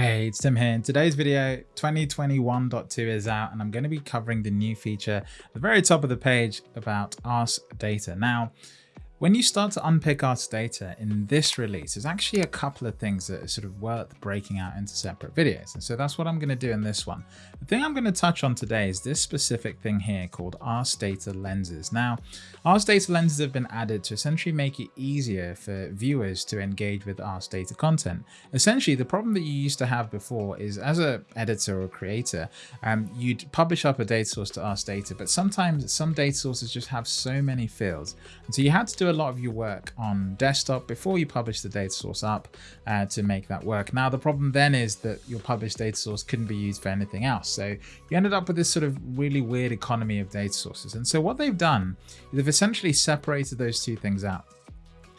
Hey, it's Tim here. In today's video, 2021.2 is out and I'm going to be covering the new feature at the very top of the page about Ask Data. Now, when you start to unpick Ask Data in this release, there's actually a couple of things that are sort of worth breaking out into separate videos. And so that's what I'm going to do in this one. The thing I'm going to touch on today is this specific thing here called Ask Data lenses. Now, Ask Data lenses have been added to essentially make it easier for viewers to engage with Ask Data content. Essentially, the problem that you used to have before is as a editor or creator, um, you'd publish up a data source to Ask Data, but sometimes some data sources just have so many fields. And so you had to do a lot of your work on desktop before you publish the data source up uh, to make that work. Now, the problem then is that your published data source couldn't be used for anything else. So you ended up with this sort of really weird economy of data sources. And so what they've done is they've essentially separated those two things out.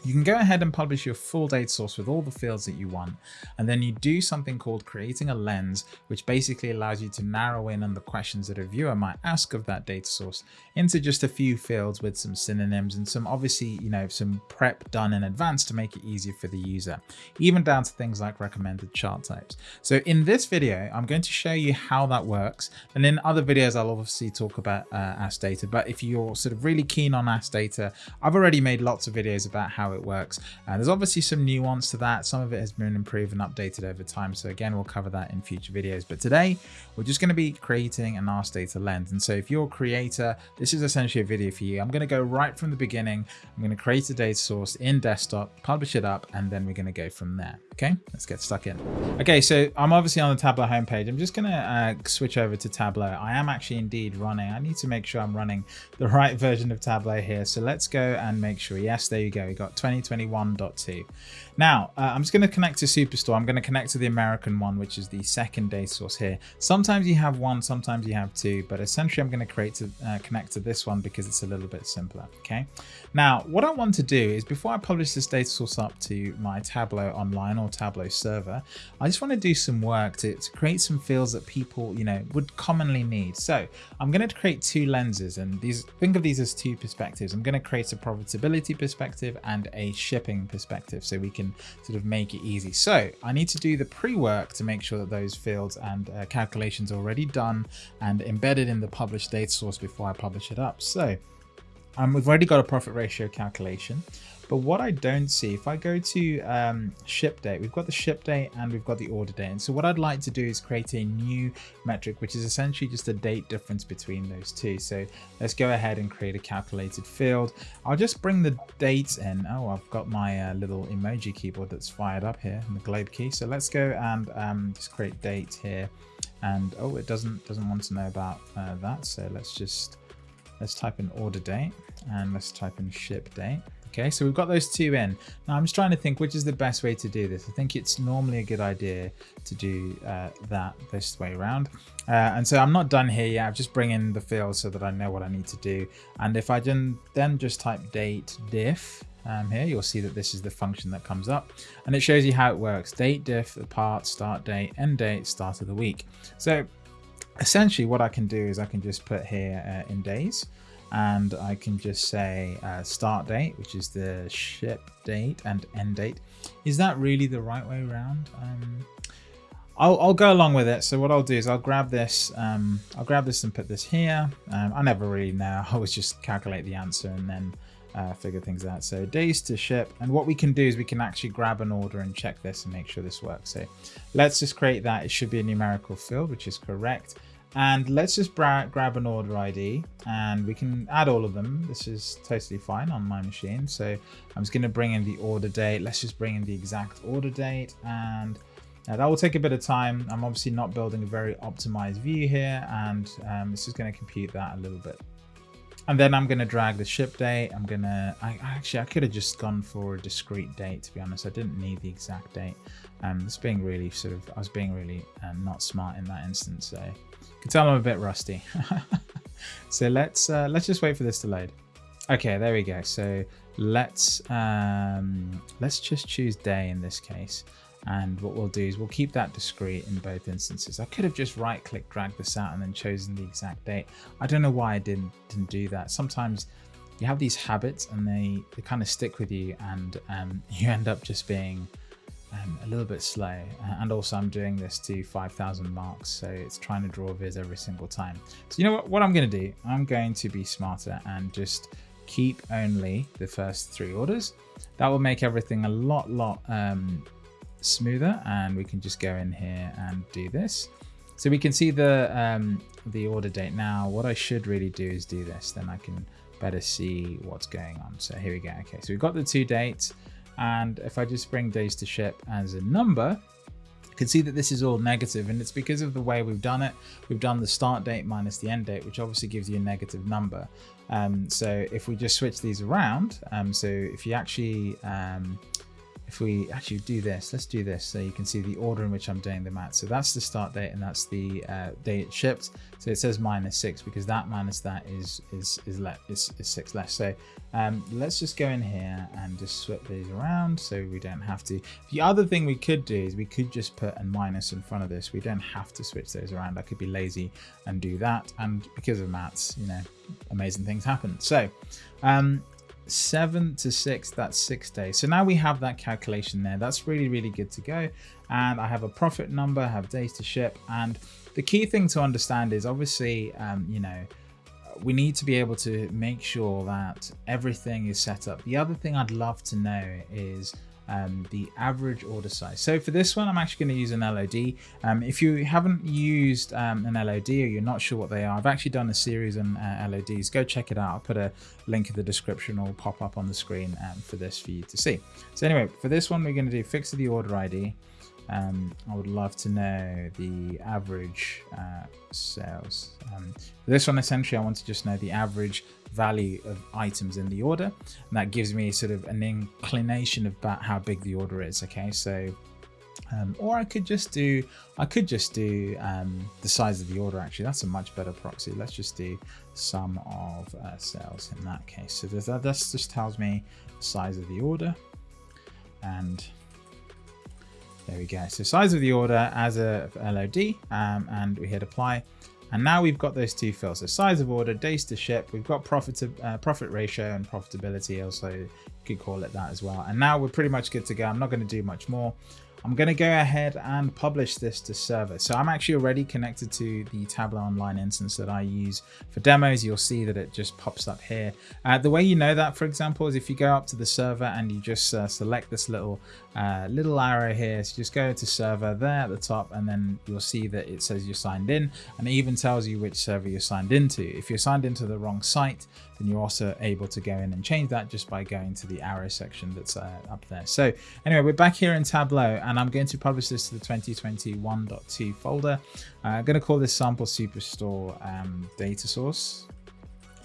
You can go ahead and publish your full data source with all the fields that you want, and then you do something called creating a lens, which basically allows you to narrow in on the questions that a viewer might ask of that data source into just a few fields with some synonyms and some obviously, you know, some prep done in advance to make it easier for the user, even down to things like recommended chart types. So in this video, I'm going to show you how that works. And in other videos, I'll obviously talk about uh, Ask Data, but if you're sort of really keen on Ask Data, I've already made lots of videos about how it works. And there's obviously some nuance to that. Some of it has been improved and updated over time. So again, we'll cover that in future videos. But today we're just going to be creating an Ask Data lens. And so if you're a creator, this is essentially a video for you. I'm going to go right from the beginning. I'm going to create a data source in desktop, publish it up, and then we're going to go from there. Okay, let's get stuck in. Okay, so I'm obviously on the Tableau homepage. I'm just going to uh, switch over to Tableau. I am actually indeed running. I need to make sure I'm running the right version of Tableau here. So let's go and make sure. Yes, there you go. We got 2021.2. Now, uh, I'm just going to connect to Superstore. I'm going to connect to the American one, which is the second data source here. Sometimes you have one, sometimes you have two, but essentially I'm going to create to uh, connect to this one because it's a little bit simpler. Okay. Now, what I want to do is before I publish this data source up to my Tableau online or Tableau server, I just want to do some work to, to create some fields that people, you know, would commonly need. So I'm going to create two lenses and these, think of these as two perspectives. I'm going to create a profitability perspective and a shipping perspective so we can sort of make it easy. So I need to do the pre-work to make sure that those fields and uh, calculations are already done and embedded in the published data source before I publish it up. So um, we've already got a profit ratio calculation. But what I don't see, if I go to um, ship date, we've got the ship date and we've got the order date. And so what I'd like to do is create a new metric, which is essentially just a date difference between those two. So let's go ahead and create a calculated field. I'll just bring the dates in. Oh, I've got my uh, little emoji keyboard that's fired up here in the globe key. So let's go and um, just create date here. And oh, it doesn't doesn't want to know about uh, that. So let's just let's type in order date and let's type in ship date. Okay, so we've got those two in. Now I'm just trying to think which is the best way to do this. I think it's normally a good idea to do uh, that this way around. Uh, and so I'm not done here yet. I'm just bringing the field so that I know what I need to do. And if I then just type date diff um, here, you'll see that this is the function that comes up and it shows you how it works. Date diff, the part, start date, end date, start of the week. So essentially what I can do is I can just put here uh, in days and I can just say uh, start date, which is the ship date and end date. Is that really the right way around? Um, I'll, I'll, go along with it. So what I'll do is I'll grab this, um, I'll grab this and put this here. Um, I never really know. I always just calculate the answer and then uh, figure things out. So days to ship. And what we can do is we can actually grab an order and check this and make sure this works. So let's just create that. It should be a numerical field, which is correct. And let's just grab an order ID and we can add all of them. This is totally fine on my machine. So I'm just going to bring in the order date. Let's just bring in the exact order date and uh, that will take a bit of time. I'm obviously not building a very optimized view here and um, this is going to compute that a little bit. And then I'm going to drag the ship date. I'm going to, I actually, I could have just gone for a discrete date, to be honest. I didn't need the exact date. Um, it's being really sort of, I was being really um, not smart in that instance. So can tell I'm a bit rusty. so let's, uh, let's just wait for this to load. Okay, there we go. So let's, um, let's just choose day in this case. And what we'll do is we'll keep that discrete in both instances. I could have just right click, dragged this out and then chosen the exact date. I don't know why I didn't, didn't do that. Sometimes you have these habits and they, they kind of stick with you and um, you end up just being um, a little bit slow. And also I'm doing this to 5,000 marks. So it's trying to draw viz every single time. So you know what, what I'm going to do? I'm going to be smarter and just keep only the first three orders. That will make everything a lot, lot um, smoother. And we can just go in here and do this. So we can see the um, the order date now. What I should really do is do this. Then I can better see what's going on. So here we go. Okay, so we've got the two dates. And if I just bring days to ship as a number, you can see that this is all negative and it's because of the way we've done it. We've done the start date minus the end date, which obviously gives you a negative number. Um, so if we just switch these around, um, so if you actually um, if we actually do this, let's do this so you can see the order in which I'm doing the math. So that's the start date and that's the uh, date it shipped. So it says minus six because that minus that is is is, le is, is six less. So um, let's just go in here and just swap these around so we don't have to. The other thing we could do is we could just put a minus in front of this. We don't have to switch those around. I could be lazy and do that. And because of maths, you know, amazing things happen. So um, seven to six, that's six days. So now we have that calculation there. That's really, really good to go. And I have a profit number, I have days to ship. And the key thing to understand is obviously, um, you know, we need to be able to make sure that everything is set up. The other thing I'd love to know is um, the average order size. So for this one, I'm actually going to use an LOD. Um, if you haven't used um, an LOD or you're not sure what they are, I've actually done a series on uh, LODs. Go check it out. I'll put a link in the description or pop up on the screen um, for this for you to see. So anyway, for this one, we're going to do fix of the order ID. Um, I would love to know the average uh, sales. Um, this one, essentially, I want to just know the average value of items in the order. And that gives me sort of an inclination about how big the order is. Okay, so um, or I could just do, I could just do um, the size of the order actually. That's a much better proxy. Let's just do sum of uh, sales in that case. So that, that just tells me the size of the order. And there we go. So size of the order as a LOD um, and we hit apply. And now we've got those two fields. So size of order, days to ship. We've got profit, uh, profit ratio and profitability. Also, you could call it that as well. And now we're pretty much good to go. I'm not going to do much more. I'm going to go ahead and publish this to server. So I'm actually already connected to the Tableau Online instance that I use for demos. You'll see that it just pops up here. Uh, the way you know that, for example, is if you go up to the server and you just uh, select this little uh, little arrow here. So just go to server there at the top and then you'll see that it says you're signed in and it even tells you which server you're signed into. If you're signed into the wrong site, then you're also able to go in and change that just by going to the arrow section that's uh, up there. So anyway, we're back here in Tableau and I'm going to publish this to the 2021.2 folder. Uh, I'm going to call this sample superstore um, data source.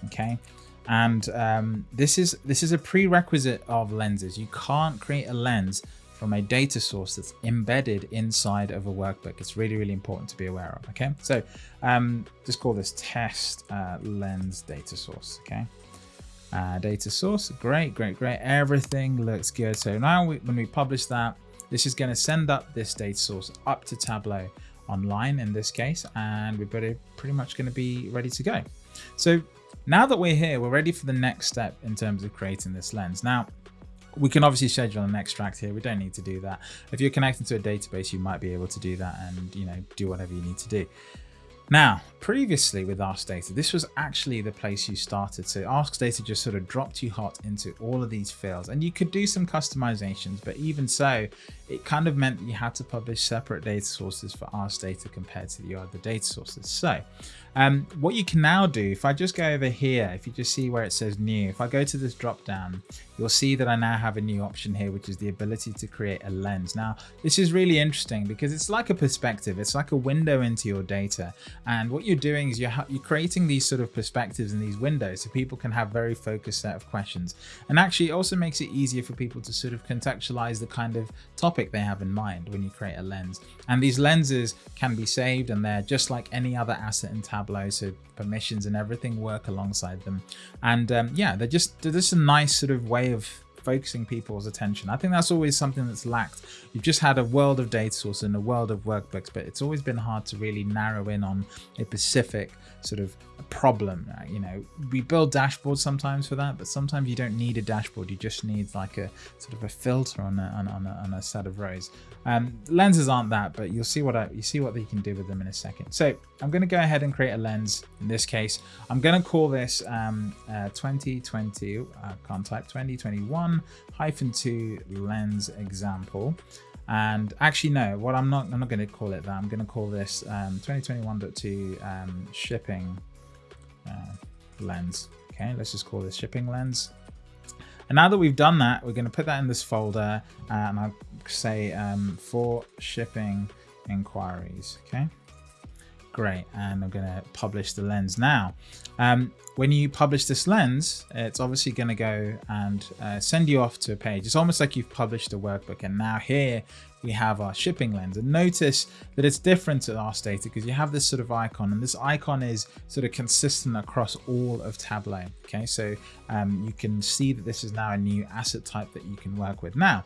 Okay and um, this is this is a prerequisite of lenses you can't create a lens from a data source that's embedded inside of a workbook. It's really really important to be aware of okay? So um, just call this test uh, lens data source okay? Uh, data source great great great. Everything looks good. So now we, when we publish that this is going to send up this data source up to tableau online in this case and we're pretty much going to be ready to go. So now that we're here, we're ready for the next step in terms of creating this lens. Now, we can obviously schedule an extract here. We don't need to do that. If you're connecting to a database, you might be able to do that and, you know, do whatever you need to do. Now, previously with Ask Data, this was actually the place you started. So Ask Data just sort of dropped you hot into all of these fields and you could do some customizations, but even so, it kind of meant that you had to publish separate data sources for Ask Data compared to the other data sources. So um, what you can now do, if I just go over here, if you just see where it says new, if I go to this drop down, you'll see that I now have a new option here, which is the ability to create a lens. Now, this is really interesting because it's like a perspective. It's like a window into your data. And what you're doing is you're, you're creating these sort of perspectives in these windows so people can have very focused set of questions. And actually it also makes it easier for people to sort of contextualize the kind of topic they have in mind when you create a lens. And these lenses can be saved and they're just like any other asset in Tableau. So permissions and everything work alongside them. And um, yeah, they're just, they're just a nice sort of way of focusing people's attention. I think that's always something that's lacked. You've just had a world of data source and a world of workbooks, but it's always been hard to really narrow in on a specific sort of problem. Uh, you know, we build dashboards sometimes for that, but sometimes you don't need a dashboard. You just need like a sort of a filter on a, on, a, on a set of rows. Um, lenses aren't that, but you'll see what I, you see what you can do with them in a second. So I'm going to go ahead and create a lens. In this case, I'm going to call this um, uh, 2020 uh, contact 2021 hyphen two lens example. And actually, no, what I'm not, I'm not going to call it that. I'm going to call this um, 2021.2 um, shipping uh, lens. Okay, let's just call this shipping lens. And now that we've done that, we're going to put that in this folder uh, and I'll say um, for shipping inquiries. Okay, great. And I'm going to publish the lens now. Um, when you publish this lens, it's obviously going to go and uh, send you off to a page. It's almost like you've published a workbook. And now here we have our shipping lens. And notice that it's different to our Data because you have this sort of icon and this icon is sort of consistent across all of Tableau. Okay, so um, you can see that this is now a new asset type that you can work with. Now,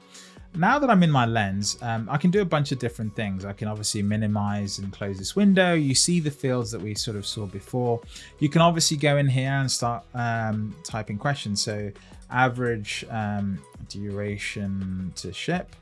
now that I'm in my lens, um, I can do a bunch of different things. I can obviously minimize and close this window. You see the fields that we sort of saw before. You can obviously go in here and start um, typing questions. So average um, duration to ship.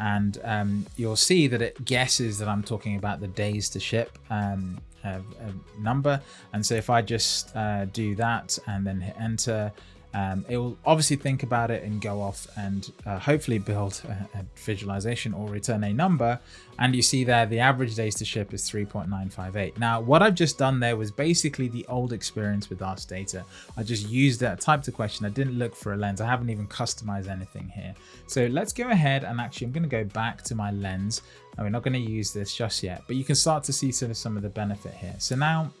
And um, you'll see that it guesses that I'm talking about the days to ship um, a, a number. And so if I just uh, do that and then hit enter, um, it will obviously think about it and go off and uh, hopefully build a, a, visualization or return a number. And you see there the average days to ship is 3.958. Now, what I've just done there was basically the old experience with Ask Data. I just used that, typed a question. I didn't look for a lens. I haven't even customized anything here. So let's go ahead and actually I'm going to go back to my lens. And we're not going to use this just yet, but you can start to see sort of some of the benefit here. So now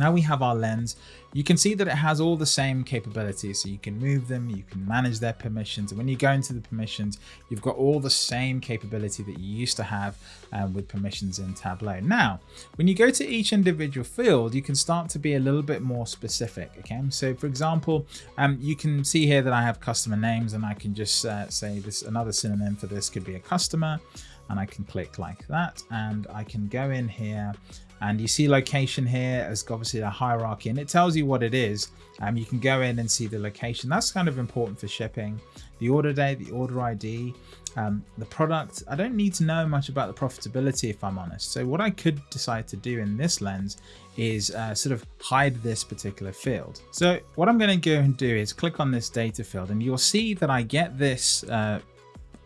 now we have our lens. You can see that it has all the same capabilities. So you can move them, you can manage their permissions. And when you go into the permissions, you've got all the same capability that you used to have um, with permissions in Tableau. Now, when you go to each individual field, you can start to be a little bit more specific. Okay, so for example, um, you can see here that I have customer names and I can just uh, say this another synonym for this could be a customer and I can click like that and I can go in here and you see location here as obviously the hierarchy and it tells you what it is. Um, you can go in and see the location. That's kind of important for shipping. The order date the order id um, the product. I don't need to know much about the profitability if i'm honest. So what i could decide to do in this lens is uh, sort of hide this particular field. So what i'm going to go and do is click on this data field and you'll see that i get this uh,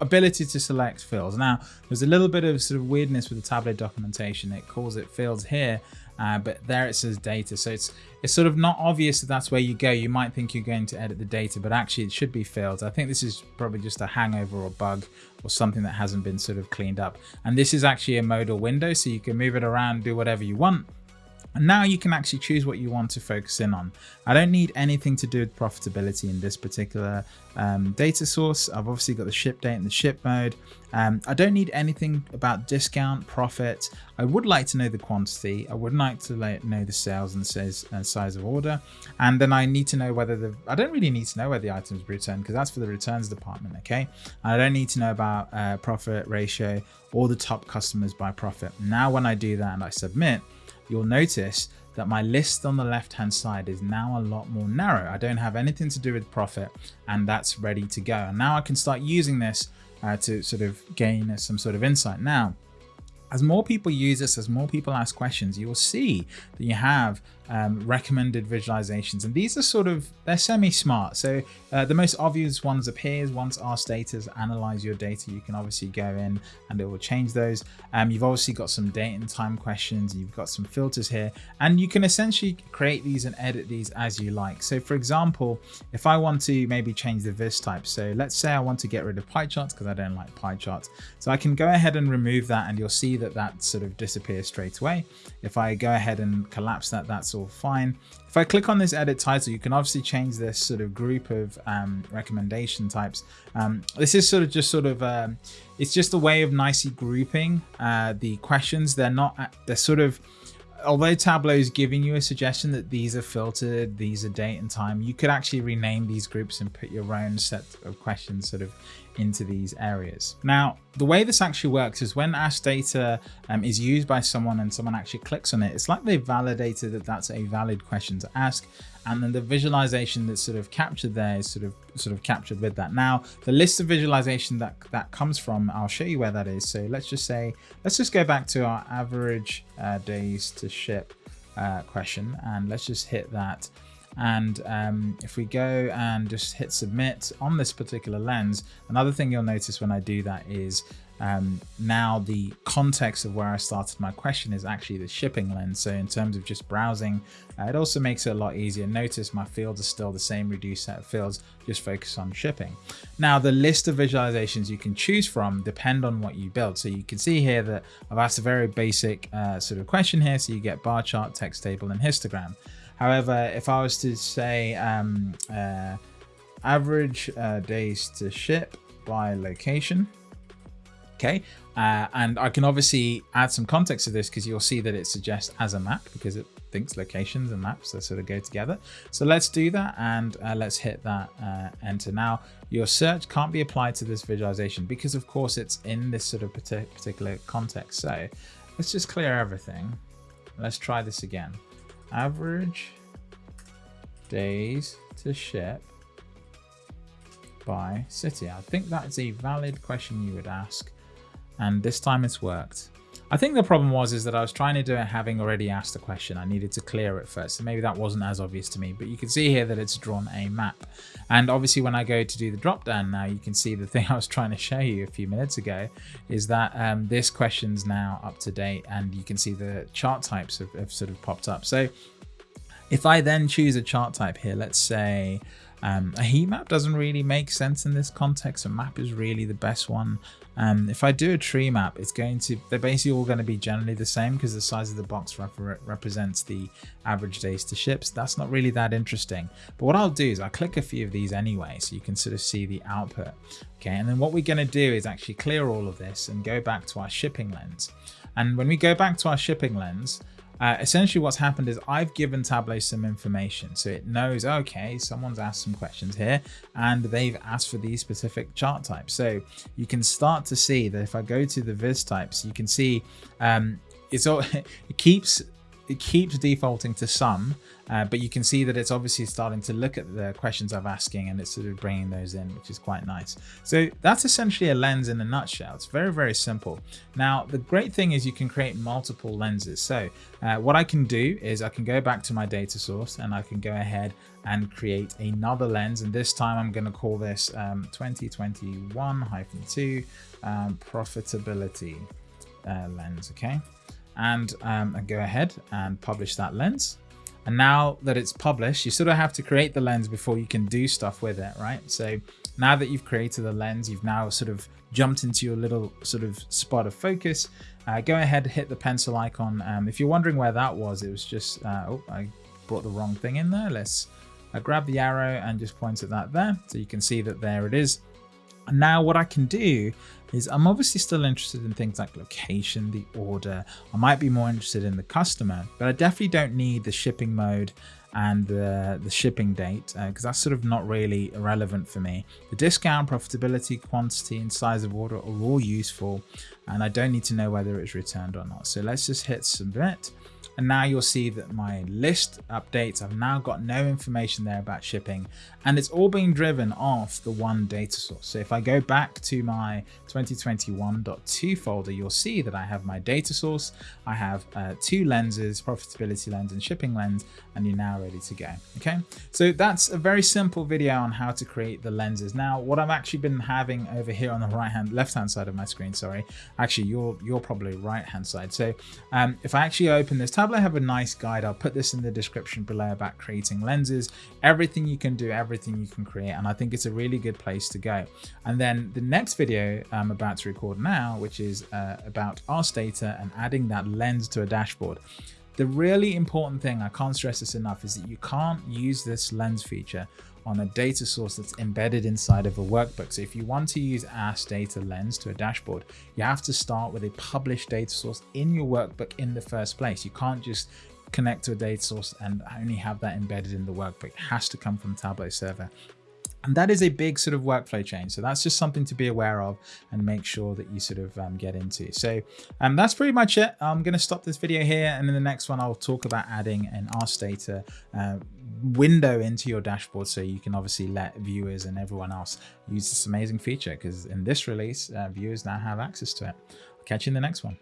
ability to select fields. Now, there's a little bit of sort of weirdness with the Tableau documentation. It calls it fields here, uh, but there it says data. So it's it's sort of not obvious that that's where you go. You might think you're going to edit the data, but actually it should be fields. I think this is probably just a hangover or bug or something that hasn't been sort of cleaned up. And this is actually a modal window, so you can move it around, do whatever you want. And now you can actually choose what you want to focus in on. I don't need anything to do with profitability in this particular um, data source. I've obviously got the ship date and the ship mode. Um, I don't need anything about discount, profit. I would like to know the quantity. I would like to know the sales and size, uh, size of order. And then I need to know whether the, I don't really need to know where the items returned because that's for the returns department, okay? I don't need to know about uh, profit ratio or the top customers by profit. Now when I do that and I submit, you'll notice that my list on the left hand side is now a lot more narrow. I don't have anything to do with profit and that's ready to go. And now I can start using this uh, to sort of gain some sort of insight. Now, as more people use this, as more people ask questions, you will see that you have um, recommended visualizations. And these are sort of, they're semi-smart. So uh, the most obvious ones appears once Ask Data analyze your data, you can obviously go in and it will change those. Um, you've obviously got some date and time questions. You've got some filters here and you can essentially create these and edit these as you like. So for example, if I want to maybe change the vis type. So let's say I want to get rid of pie charts because I don't like pie charts. So I can go ahead and remove that and you'll see that that sort of disappears straight away. If I go ahead and collapse that, that's all fine. If I click on this edit title, you can obviously change this sort of group of um, recommendation types. Um, this is sort of just sort of, um, it's just a way of nicely grouping uh, the questions. They're not, they're sort of, although Tableau is giving you a suggestion that these are filtered, these are date and time, you could actually rename these groups and put your own set of questions sort of into these areas. Now, the way this actually works is when Ask Data um, is used by someone and someone actually clicks on it, it's like they validated that that's a valid question to ask. And then the visualization that's sort of captured there is sort of sort of captured with that. Now, the list of visualization that that comes from, I'll show you where that is. So let's just say, let's just go back to our average uh, days to ship uh, question and let's just hit that and um, if we go and just hit submit on this particular lens, another thing you'll notice when I do that is um, now the context of where I started my question is actually the shipping lens. So in terms of just browsing, uh, it also makes it a lot easier. Notice my fields are still the same reduced set of fields, just focus on shipping. Now the list of visualizations you can choose from depend on what you build. So you can see here that I've asked a very basic uh, sort of question here. So you get bar chart, text table and histogram. However, if I was to say um, uh, average uh, days to ship by location, okay, uh, and I can obviously add some context to this because you'll see that it suggests as a map because it thinks locations and maps that sort of go together. So let's do that and uh, let's hit that uh, enter. Now your search can't be applied to this visualization because of course it's in this sort of particular context. So let's just clear everything. Let's try this again average days to ship by city? I think that's a valid question you would ask. And this time it's worked. I think the problem was is that I was trying to do it having already asked the question. I needed to clear it first. So maybe that wasn't as obvious to me, but you can see here that it's drawn a map. And obviously when I go to do the drop down now, you can see the thing I was trying to show you a few minutes ago is that um, this question's now up to date and you can see the chart types have, have sort of popped up. So if I then choose a chart type here, let's say um, a heat map doesn't really make sense in this context. A map is really the best one. Um, if I do a tree map, it's going to, they're basically all going to be generally the same because the size of the box rep represents the average days to ships. That's not really that interesting. But what I'll do is I'll click a few of these anyway, so you can sort of see the output. Okay, and then what we're going to do is actually clear all of this and go back to our shipping lens. And when we go back to our shipping lens, uh, essentially what's happened is I've given Tableau some information. So it knows, okay, someone's asked some questions here and they've asked for these specific chart types. So you can start to see that if I go to the viz types, you can see um, it's all, it keeps it keeps defaulting to some, uh, but you can see that it's obviously starting to look at the questions I'm asking and it's sort of bringing those in, which is quite nice. So that's essentially a lens in a nutshell. It's very, very simple. Now, the great thing is you can create multiple lenses. So uh, what I can do is I can go back to my data source and I can go ahead and create another lens. And this time I'm going to call this um, 2021-2 um, profitability uh, lens. Okay and um, go ahead and publish that lens. And now that it's published, you sort of have to create the lens before you can do stuff with it, right? So now that you've created the lens, you've now sort of jumped into your little sort of spot of focus. Uh, go ahead, hit the pencil icon. Um, if you're wondering where that was, it was just, uh, oh, I brought the wrong thing in there. Let's uh, grab the arrow and just point at that there. So you can see that there it is. Now what I can do is I'm obviously still interested in things like location, the order. I might be more interested in the customer, but I definitely don't need the shipping mode and the, the shipping date because uh, that's sort of not really relevant for me. The discount, profitability, quantity and size of order are all useful and I don't need to know whether it's returned or not. So let's just hit submit and now you'll see that my list updates, I've now got no information there about shipping and it's all being driven off the one data source. So if I go back to my 2021.2 folder, you'll see that I have my data source. I have uh, two lenses, profitability lens and shipping lens, and you're now ready to go. Okay, so that's a very simple video on how to create the lenses. Now, what I've actually been having over here on the right hand, left hand side of my screen, sorry, actually you're, you're probably right hand side. So um, if I actually open this tab, I have a nice guide. I'll put this in the description below about creating lenses, everything you can do, everything you can create. And I think it's a really good place to go. And then the next video I'm about to record now, which is uh, about Ask Data and adding that lens to a dashboard. The really important thing, I can't stress this enough, is that you can't use this lens feature on a data source that's embedded inside of a workbook. So if you want to use Ask Data Lens to a dashboard, you have to start with a published data source in your workbook in the first place. You can't just connect to a data source and only have that embedded in the workbook. It has to come from Tableau server. And that is a big sort of workflow change. So that's just something to be aware of and make sure that you sort of um, get into. So um, that's pretty much it. I'm going to stop this video here. And in the next one, I'll talk about adding an Ask Data uh, window into your dashboard. So you can obviously let viewers and everyone else use this amazing feature because in this release, uh, viewers now have access to it. I'll catch you in the next one.